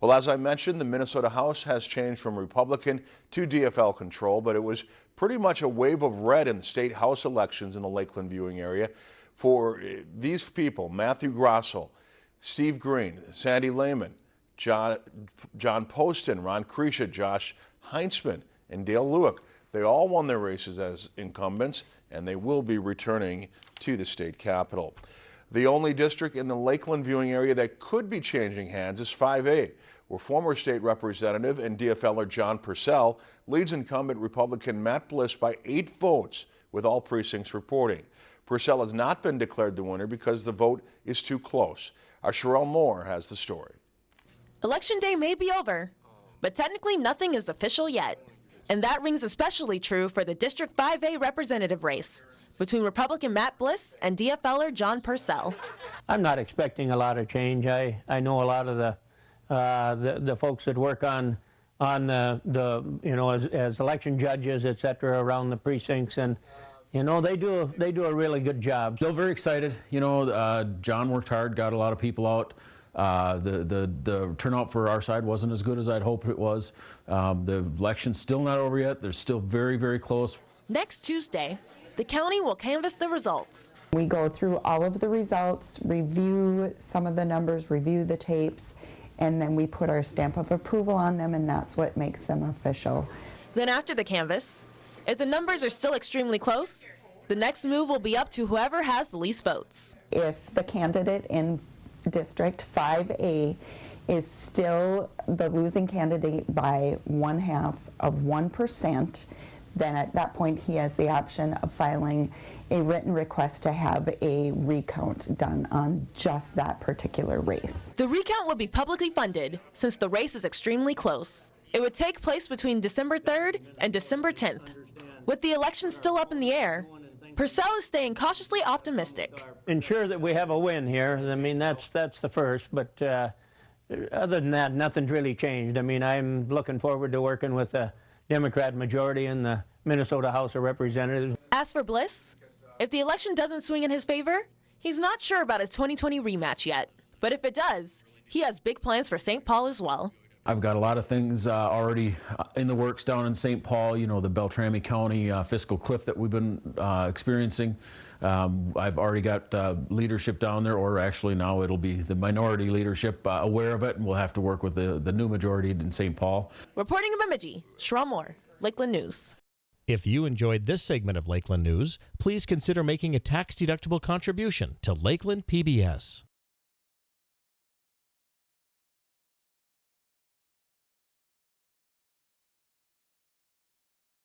Well, as I mentioned, the Minnesota House has changed from Republican to DFL control, but it was pretty much a wave of red in the state House elections in the Lakeland viewing area for eh, these people, Matthew Grossell, Steve Green, Sandy Layman, John, John Poston, Ron Kresha, Josh Heintzeman, and Dale Lueck. They all won their races as incumbents, and they will be returning to the state capitol. The only district in the Lakeland viewing area that could be changing hands is 5A, where former state representative and DFLer John Persell leads incumbent Republican Matt Bliss by eight votes, with all precincts reporting. Persell has not been declared the winner because the vote is too close. Our Sherelle Moore has the story. Election day may be over, but technically nothing is official yet. And that rings especially true for the District 5A representative race between Republican Matt Bliss and DFLer John Persell. I'm not expecting a lot of change. I, I know a lot of the, uh, the, the folks that work on on the, the you know as, as election judges, et cetera, around the precincts, and you know they do they do a really good job. Still very excited. You know, uh, John worked hard, got a lot of people out. Uh, the, the, the turnout for our side wasn't as good as I'd hoped it was. Um, the election's still not over yet. They're still very, very close. Next Tuesday, the county will canvass the results. We go through all of the results, review some of the numbers, review the tapes, and then we put our stamp of approval on them, and that's what makes them official. Then after the canvass, if the numbers are still extremely close, the next move will be up to whoever has the least votes. If the candidate in District 5A is still the losing candidate by one half of 1%, then at that point he has the option of filing a written request to have a recount done on just that particular race. The recount will be publicly funded since the race is extremely close. It would take place between December 3rd and December 10th. With the election still up in the air, Persell is staying cautiously optimistic. Ensure that we have a win here. I mean, that's that's the first, but uh, other than that, nothing's really changed. I mean, I'm looking forward to working with the Democrat majority in the Minnesota House of Representatives. As for Bliss, if the election doesn't swing in his favor, he's not sure about his 2020 rematch yet. But if it does, he has big plans for St. Paul as well. I've got a lot of things uh, already uh, in the works down in St. Paul, you know, the Beltrami County uh, fiscal cliff that we've been uh, experiencing. Um, I've already got uh, leadership down there, or actually now it'll be the minority leadership uh, aware of it, and we'll have to work with the, the new majority in St. Paul. Reporting in Bemidji, Sherelle Moore, Lakeland News. If you enjoyed this segment of Lakeland News, please consider making a tax-deductible contribution to Lakeland PBS.